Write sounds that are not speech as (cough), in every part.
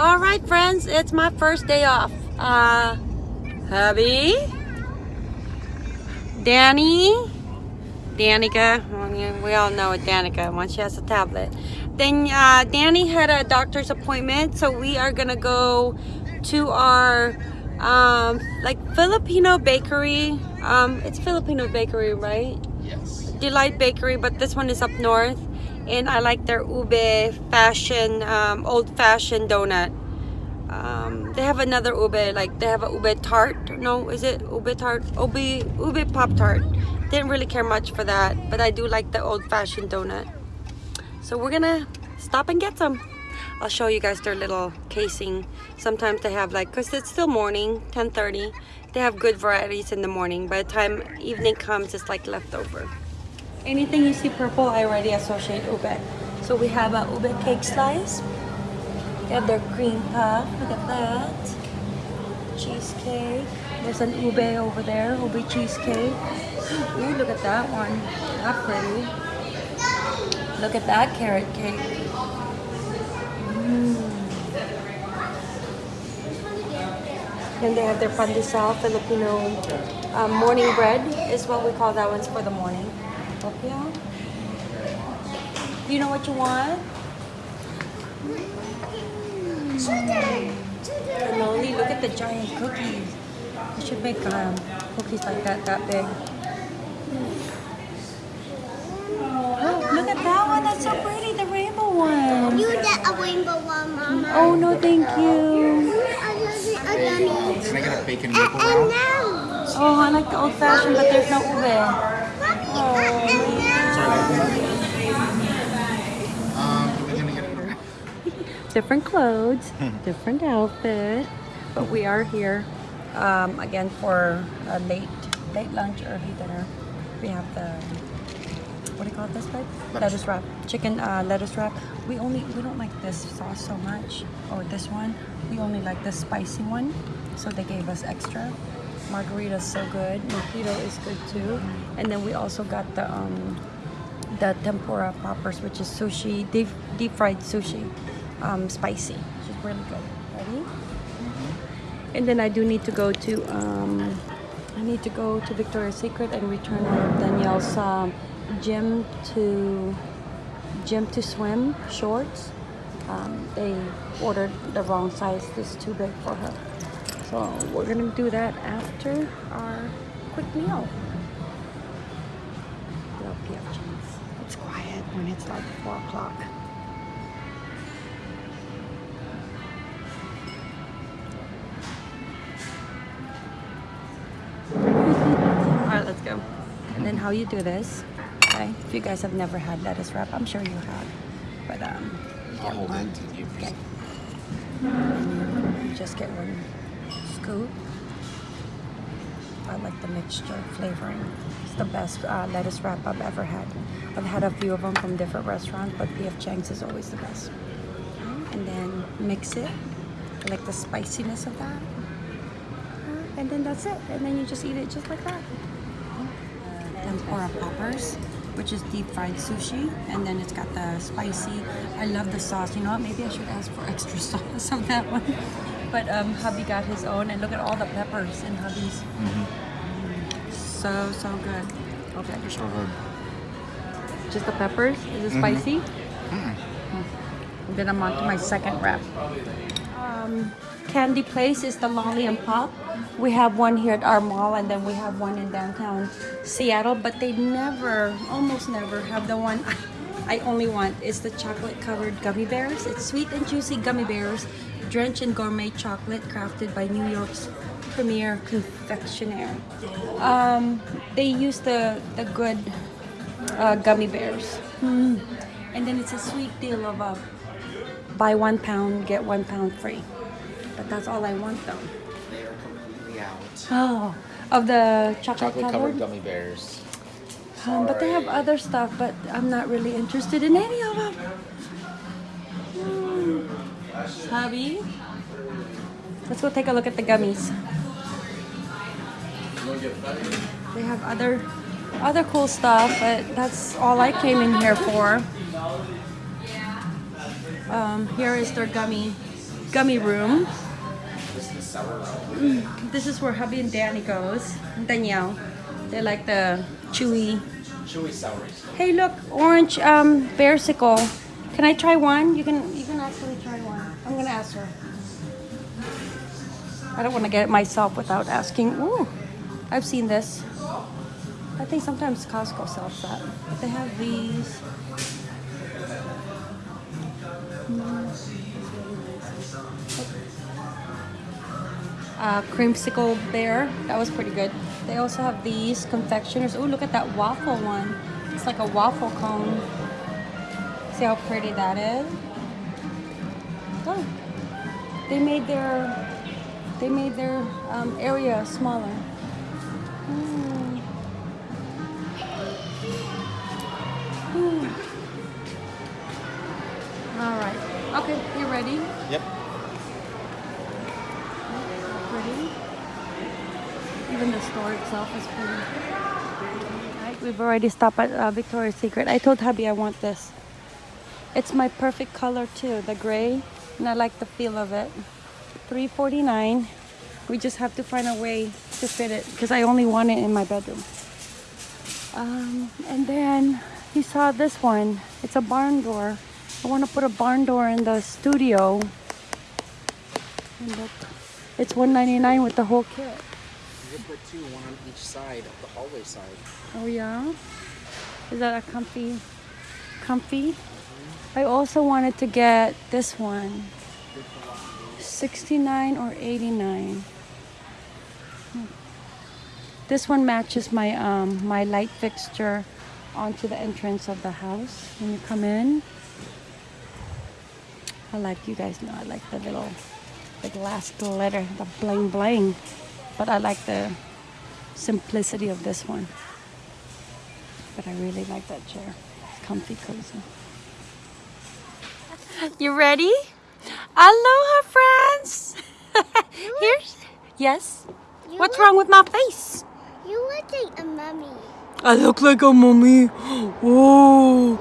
All right, friends, it's my first day off. Uh, hubby, Danny, Danica. We all know it, Danica. Once she has a tablet. Then uh, Danny had a doctor's appointment, so we are gonna go to our um, like Filipino bakery. Um, it's Filipino bakery, right? Yes. Delight Bakery, but this one is up north. And I like their ube fashion, um, old fashioned donut. Um, they have another ube, like they have a ube tart. No, is it ube tart? Ube, ube pop tart. Didn't really care much for that, but I do like the old fashioned donut. So we're gonna stop and get some. I'll show you guys their little casing. Sometimes they have like, cause it's still morning, 10:30. They have good varieties in the morning. By the time evening comes, it's like leftover. Anything you see purple, I already associate ube. So we have a ube cake slice. They have their cream puff. Look at that. Cheesecake. There's an ube over there, ube cheesecake. (gasps) Ooh, look at that one. How pretty. Look at that carrot cake. Then they have their pandesal, Filipino um, morning bread is what we call that one's for the morning. Opia. Do you know what you want? Cannoli, look at the giant cookies. I should make um, cookies like that, that big. Oh, look at that one. That's so pretty, the rainbow one. You get a rainbow one, Mama. Oh, no, thank you. I love it, I love it. Can I get a bacon And, maple and round? now, Oh, I like the old fashioned, but there's no ube. Mommy, and, and now. Um, are we gonna get it? different clothes, (laughs) different outfit, but we are here um, again for a late late lunch, early dinner. We have the what do you call this, babe? Lettuce. Lettuce wrap, chicken uh, lettuce wrap. We only we don't like this sauce so much, or this one. We only like the spicy one, so they gave us extra. Margarita's so good. Mojito is good too, and then we also got the um, the tempura poppers, which is sushi, deep, deep fried sushi, um, spicy, which is really good. Ready? And then I do need to go to, um, I need to go to Victoria's Secret and return Danielle's um, gym to, gym to swim shorts. Um, they ordered the wrong size. This is too big for her. So we're gonna do that after our quick meal. Love PF Chang's. It's quiet when it's like 4 o'clock. Alright, let's go. And then how you do this, okay? If you guys have never had lettuce wrap, I'm sure you have. But um, I'll hold one. it to you. Okay. You just get one scoop. I like the mixture flavoring. It's the best uh, lettuce wrap I've ever had. I've had a few of them from different restaurants, but PF Chang's is always the best. And then mix it. I like the spiciness of that. And then that's it. And then you just eat it just like that. Tempura poppers, which is deep fried sushi. And then it's got the spicy. I love the sauce. You know what? Maybe I should ask for extra (laughs) sauce of that one. But um, hubby got his own. And look at all the peppers in hubby's. So, so good. Okay. So good. Just the peppers? Is it spicy? And then I'm on to my second wrap. Um, candy place is the Lolli and Pop. We have one here at our mall and then we have one in downtown Seattle, but they never, almost never have the one (laughs) I only want. It's the chocolate covered gummy bears. It's sweet and juicy gummy bears drenched in gourmet chocolate crafted by New York's premier confectioner. Um, they use the, the good uh, gummy bears. Mm. And then it's a sweet deal of uh, buy one pound, get one pound free. But that's all I want though. They are completely out. Oh, of the chocolate, Chocolate covered? covered gummy bears. Um, but they have other stuff, but I'm not really interested in any of them. Mm. Hubby, let's go take a look at the gummies. They have other other cool stuff, but that's all I came in here for. Um, here is their gummy gummy room. This is the cellar. This is where hubby and Danny goes. Danielle. They like the chewy. Chewy. Hey, look, orange um, bearsicle. Can I try one? You can. You can actually try one. I'm gonna ask her. I don't want to get it myself without asking. Ooh, I've seen this. I think sometimes Costco sells that. They have these. uh, creamsicle bear. That was pretty good. They also have these confectioners. Oh, look at that waffle one. It's like a waffle cone. See how pretty that is? They made their they made their um, area smaller. Mm. Mm. All right. Okay, you ready? Yep. pretty. Even the store itself is pretty. Right, we've already stopped at uh, Victoria's Secret. I told hubby I want this. It's my perfect color too, the gray, and I like the feel of it. 349. We just have to find a way to fit it because I only want it in my bedroom. Um, and then he saw this one. It's a barn door. I want to put a barn door in the studio. And look, it's 199 with the whole kit. You could put two, one on each side of the hallway side. Oh yeah? Is that a comfy comfy? I also wanted to get this one. 69 or 89. Hmm. This one matches my um my light fixture onto the entrance of the house when you come in. I like you guys know I like the little the glass glitter, the bling bling. But I like the simplicity of this one. But I really like that chair. It's comfy, cozy. (laughs) You ready? Aloha, friends! (laughs) Here's. Yes? You What's look- wrong with my face? You look like a mummy. I look like a mummy. (gasps) Whoa.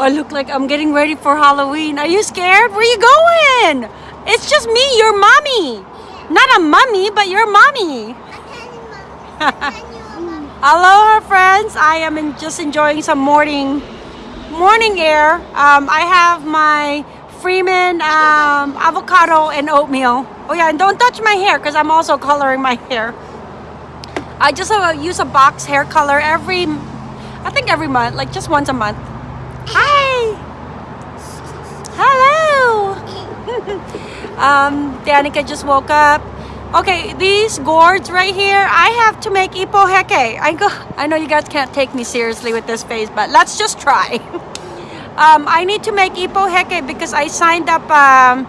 I look like I'm getting ready for Halloween. Are you scared? Where you going? It's just me, your mommy. Not a mummy, but your mommy. I can you mum. I can you a (laughs) mummy. Aloha, friends. I am just enjoying some morning morning air. Um, I have my Freeman um, avocado and oatmeal. Oh yeah, and don't touch my hair because I'm also coloring my hair. I just use a box hair color every, I think every month, like just once a month. Hi. Hello. (laughs) um, Danica just woke up. Okay, these gourds right here, I have to make ipu heke. I go. I know you guys can't take me seriously with this face, but let's just try. (laughs) um, I need to make ipu heke because I signed up um,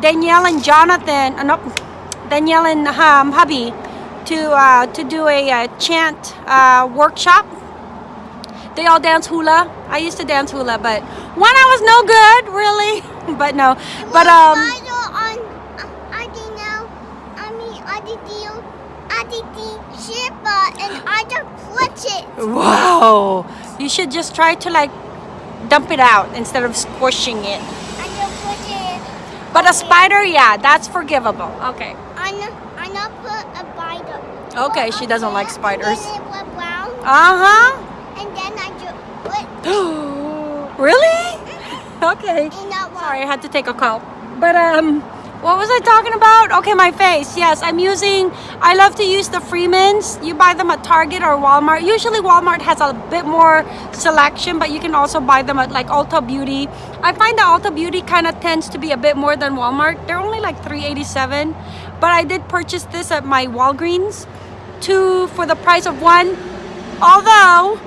Danielle and Jonathan, uh, no, Danielle and um, hubby to uh, to do a, uh chant uh, workshop. They all dance hula. I used to dance hula, but when I was no good, really. (laughs) but no, but um. Spider on uh, I didn't know. I mean, I did deal. I did and I just clutch it. Wow! You should just try to like dump it out instead of squishing it. I just put it. But a spider, yeah, that's forgivable. Okay. I know. I know. Put a spider. Okay, she doesn't like spiders. And then it was brown, Uh huh. and then I just put (gasps) really? Okay. that one. Sorry, I had to take a call. But um, what was I talking about? Okay, my face. Yes, I'm using. I love to use the Freemans. You buy them at Target or Walmart. Usually Walmart has a bit more selection, but you can also buy them at like Ulta Beauty. I find that Ulta Beauty kind of tends to be a bit more than Walmart. They're only like 3.87, but I did purchase this at my Walgreens, two for the price of one. Although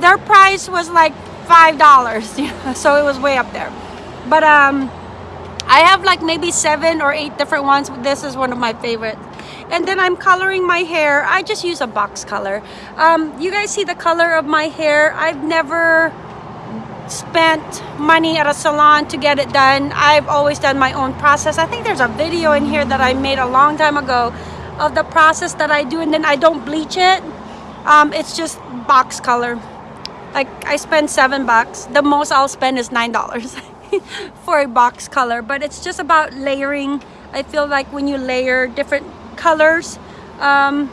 their price was like five dollars (laughs) so it was way up there but um i have like maybe seven or eight different ones this is one of my favorites and then i'm coloring my hair i just use a box color um you guys see the color of my hair i've never spent money at a salon to get it done i've always done my own process i think there's a video in here that i made a long time ago of the process that i do and then i don't bleach it um, it's just box color like I spend seven bucks. The most I'll spend is nine dollars. (laughs) for a box color, but it's just about layering. I feel like when you layer different colors, um,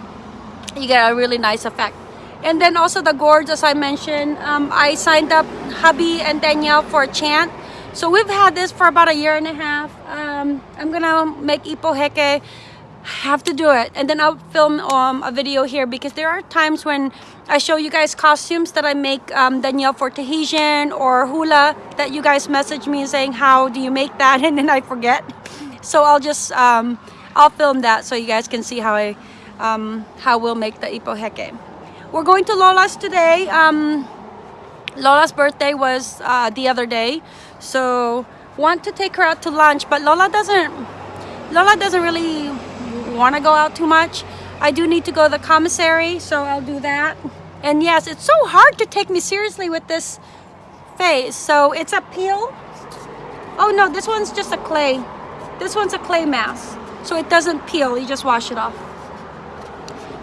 you get a really nice effect. And then also the gourds, as I mentioned, um, I signed up hubby and Danielle for a chant. So we've had this for about a year and a half. Um, I'm gonna make ipu heke. have to do it. And then I'll film um, a video here because there are times when I show you guys costumes that I make um, Danielle for Tahitian or hula that you guys message me saying, how do you make that? (laughs) And then I forget. So I'll just, um, I'll film that so you guys can see how I, um, how we'll make the ipu heke. We're going to Lola's today. Um, Lola's birthday was uh, the other day. So want to take her out to lunch, but Lola doesn't, Lola doesn't really want to go out too much. I do need to go to the commissary, so I'll do that. And yes, it's so hard to take me seriously with this face. So it's a peel. Oh no, this one's just a clay. This one's a clay mask. So it doesn't peel, you just wash it off.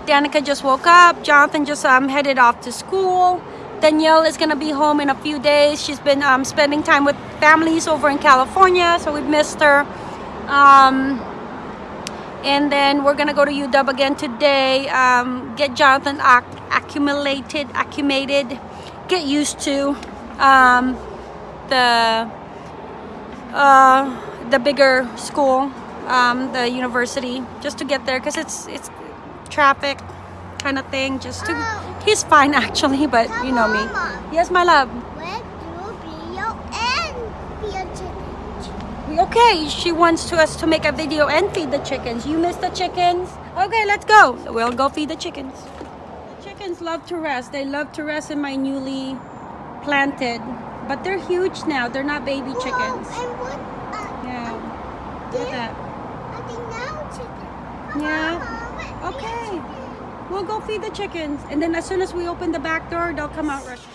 Danica just woke up. Jonathan just um, headed off to school. Danielle is gonna be home in a few days. She's been um, spending time with families over in California, so we missed her. Um, and then we're gonna go to UW again today. Um, get Jonathan ac accumulated, acclimated, get used to um, the uh, the bigger school, um, the university, just to get there because it's it's traffic kind of thing. Just to he's fine (laughs) actually, but you know me. Yes, my love. Where do video and video challenge? Okay, she wants to us to make a video and feed the chickens. You miss the chickens? Okay, let's go. We'll go feed the chickens. The chickens love to rest. They love to rest in my newly planted, but they're huge now. They're not baby chickens. Whoa, and what? Uh, Yeah. Look at that. I think now chicken. Yeah. Okay. We'll go feed the chickens, and then as soon as we open the back door, they'll come out rushing.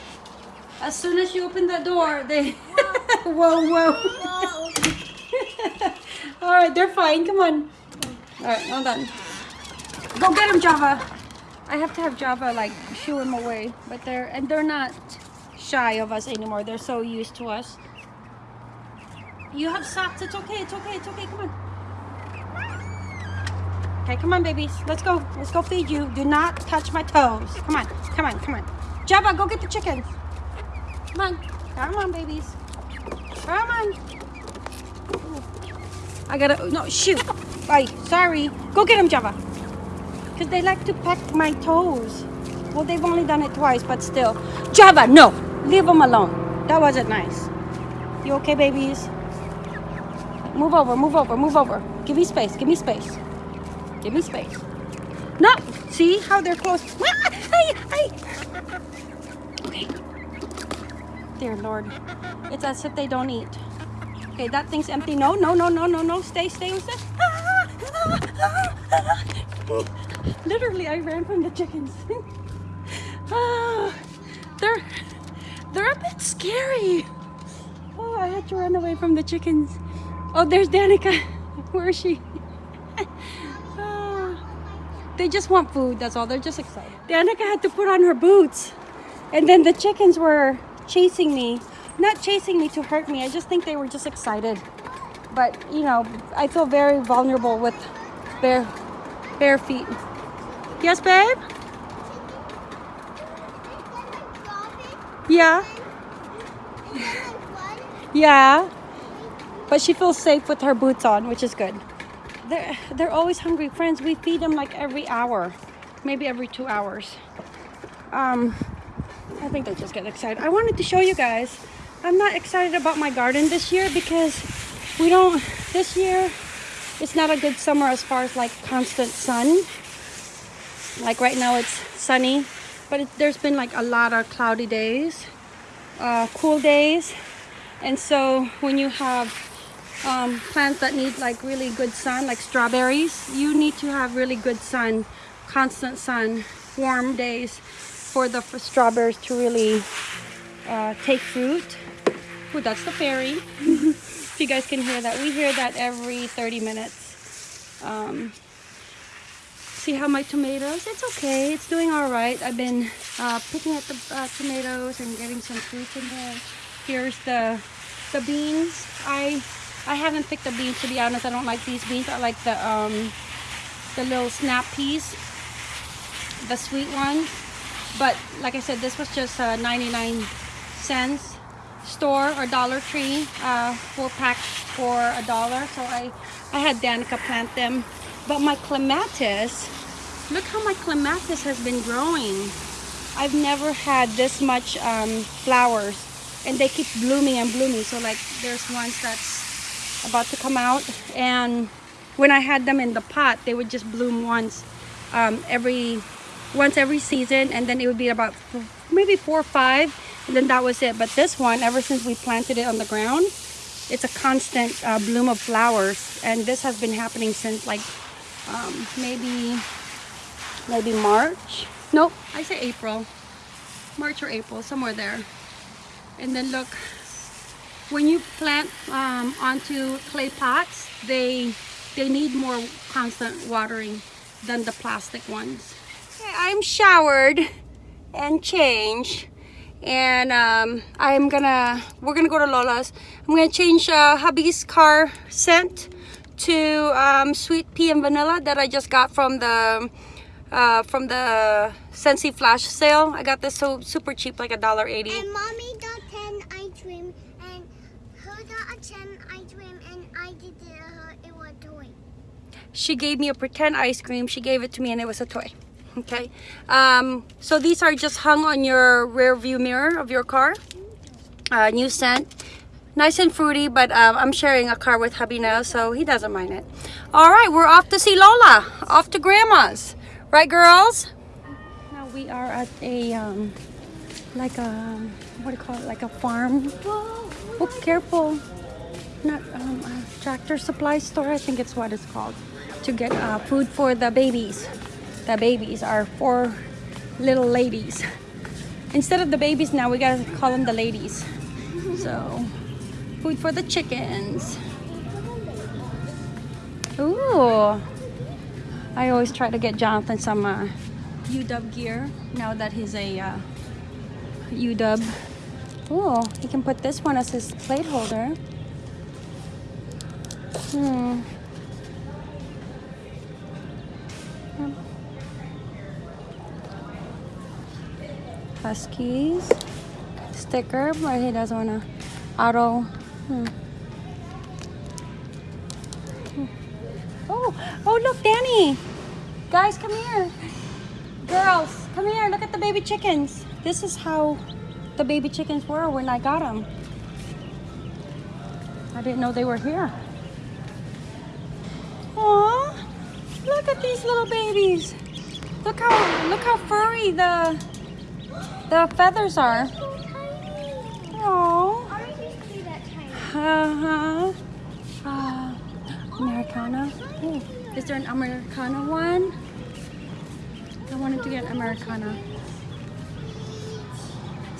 As soon as you open the door, they. (laughs) whoa, whoa. Whoa. (laughs) All right, they're fine. Come on. All right, hold on. Go get them, Java. I have to have Java like shoo them away, but they're and they're not shy of us anymore. They're so used to us. You have socks. It's okay. It's okay. It's okay. Come on. Okay, come on, babies. Let's go. Let's go feed you. Do not touch my toes. Come on. Come on. Come on. Java, go get the chickens. Come on. Come on, babies. Come on. I gotta, no, shoot. Bye, sorry. Go get them, Java. Because they like to peck my toes. Well, they've only done it twice, but still. Java, no. Leave them alone. That wasn't nice. You okay, babies? Move over, move over, move over. Give me space, give me space. Give me space. No, see how they're close. (laughs) Ay, ay. Okay. Dear Lord. It's as if they don't eat. Okay, that thing's empty. No, no, no, no, no, no. Stay, stay, stay. (laughs) Literally, I ran from the chickens. (laughs) Ah, they're they're a bit scary. Oh, I had to run away from the chickens. Oh, there's Danica. Where is she? They just want food. That's all. They're just excited. Danica had to put on her boots, and then the chickens were chasing me. Not chasing me to hurt me. I just think they were just excited. But you know, I feel very vulnerable with bare bare feet. Yes, babe. Yeah. (laughs) Yeah. But she feels safe with her boots on, which is good. They're, they're always hungry. Friends, we feed them like every hour, maybe every two hours. Um, I think they just get excited. I wanted to show you guys. I'm not excited about my garden this year because we don't, this year, it's not a good summer as far as like constant sun. Like right now it's sunny, but it, there's been like a lot of cloudy days, uh, cool days. And so when you have um, plants that need like really good sun, like strawberries, you need to have really good sun, constant sun, warm days for the for strawberries to really uh, take fruit. Ooh, that's the ferry. (laughs) if you guys can hear that, we hear that every 30 minutes. Um, see how my tomatoes, it's okay, it's doing all right. I've been uh, picking at the uh, tomatoes and getting some fruit in there. Here's the The beans, I I haven't picked the beans to be honest. I don't like these beans. I like the um the little snap peas, the sweet ones. But like I said, this was just uh, 99 cents store or Dollar Tree, uh, four packs for a dollar. So I I had Danica plant them. But my clematis, look how my clematis has been growing. I've never had this much um, flowers and they keep blooming and blooming. So like there's ones that's about to come out and when I had them in the pot, they would just bloom once um, every once every season and then it would be about maybe four or five and then that was it. But this one, ever since we planted it on the ground, it's a constant uh, bloom of flowers and this has been happening since like um, maybe maybe March. Nope, I say April. March or April, somewhere there. And then look, when you plant um, onto clay pots, they they need more constant watering than the plastic ones. Okay, I'm showered and changed, and um, I'm gonna we're gonna go to Lola's. I'm gonna change uh, hubby's car scent to um, sweet pea and vanilla that I just got from the uh, from the Scentsy flash sale. I got this so super cheap, like a dollar eighty. And mommy got 10 ice cream and her got a 10 ice cream and I did it her it was toy. she gave me a pretend ice cream. She gave it to me and it was a toy. Okay? Um, so these are just hung on your rear view mirror of your car. Uh, new scent. Nice and fruity but um, i'm sharing a car with hubby now so he doesn't mind it. All right we're off to see lola. Off to grandma's. Right girls? Now we are at a um, like a what do you call it? Like a farm oh careful. Not um, tractor supply store i think it's what it's called to get uh, food for the babies. The babies are four little ladies. Instead of the babies now we gotta call them the ladies. So food for the chickens. Ooh. I always try to get Jonathan some uh, UW gear now that he's a uh, UW. Oh, he can put this one as his plate holder. Hmm. Huskies. Sticker, but he doesn't want to auto. Hmm. Oh, oh look, Danny. Guys, come here. Girls, come here. Look at the baby chickens. This is how the baby chickens were when I got them. I didn't know they were here. Aw, look at these little babies. Look how look how furry the the feathers are. Oh, uh-huh. Uh, Americana. Is there an Americana one? I wanted to get an Americana.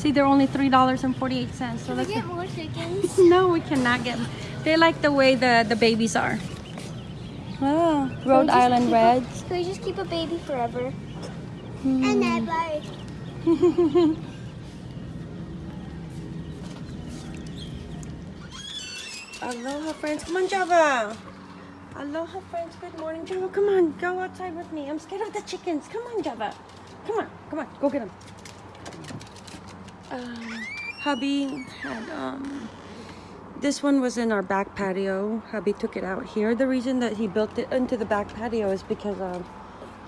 See, they're only three dollars and forty-eight cents. So Can let's. get more chickens? (laughs) no, we cannot get. Them. They like the way the the babies are. Oh, Rhode Island keep a- Reds. Can we just keep a baby forever? Hmm. And never. (laughs) Aloha, friends. Come on, Java. Aloha, friends. Good morning, Java. Come on, go outside with me. I'm scared of the chickens. Come on, Java. Come on, come on. Go get them. Um, hubby had um. This one was in our back patio. Hubby took it out here. The reason that he built it into the back patio is because um,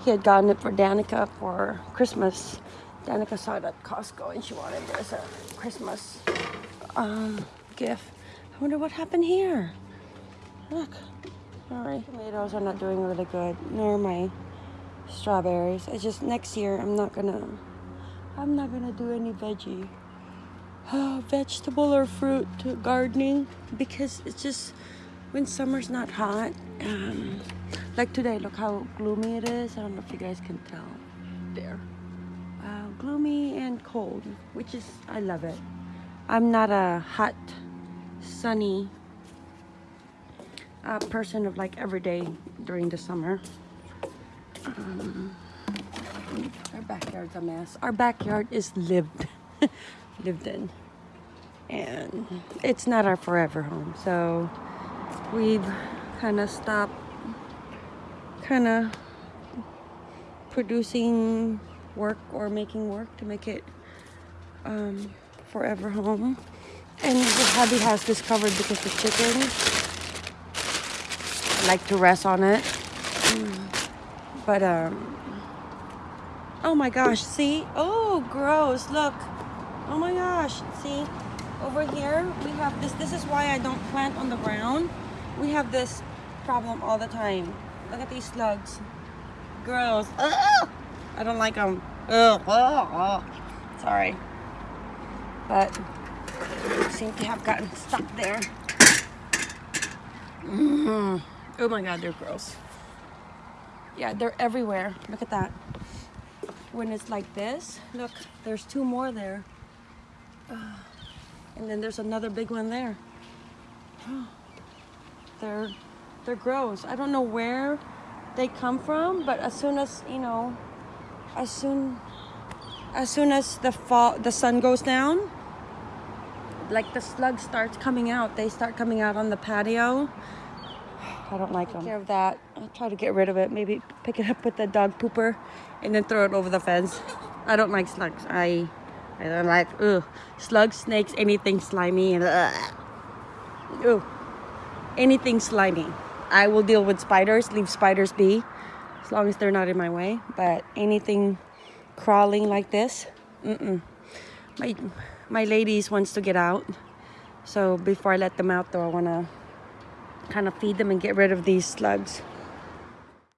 he had gotten it for Danica for Christmas. Danica saw it at Costco and she wanted it as a Christmas um, gift. I wonder what happened here. Look. Sorry. Tomatoes are not doing really good, nor my strawberries. It's just next year I'm not gonna I'm not gonna do any veggie. vegetable or fruit gardening because it's just when summer's not hot. Um, like today, look how gloomy it is. I don't know if you guys can tell. There. Uh, gloomy and cold, which is, I love it. I'm not a hot, sunny uh, person of like every day during the summer. Um, our backyard's a mess. Our backyard is lived, (laughs) lived in. and it's not our forever home. So we've kind of stopped, kind of producing work or making work to make it um, forever home. And the hubby has this covered because the chickens like to rest on it. Mm. But um oh my gosh, see? Oh gross, look. Oh my gosh, see? Over here we have this this is why I don't plant on the ground. We have this problem all the time. Look at these slugs. Gross. Ugh! I don't like them. Ugh. Ugh. Sorry. But seem to have gotten stuck there. Mm. Oh my god, they're gross. Yeah, they're everywhere. Look at that. When it's like this, look, there's two more there. Ah. and then there's another big one there. (gasps) they're they're gross. I don't know where they come from, but as soon as, you know, as soon as soon as the fall the sun goes down, like the slugs starts coming out. They start coming out on the patio. I don't like them. Care of that. I'll try to get rid of it. Maybe pick it up with the dog pooper and then throw it over the fence. I don't like slugs. I I don't like ugh. slugs, snakes, anything slimy and ugh. Ugh. anything slimy. I will deal with spiders. Leave spiders be, as long as they're not in my way. But anything crawling like this, mm-mm. My my ladies wants to get out. So before I let them out, though, I wanna kind of feed them and get rid of these slugs.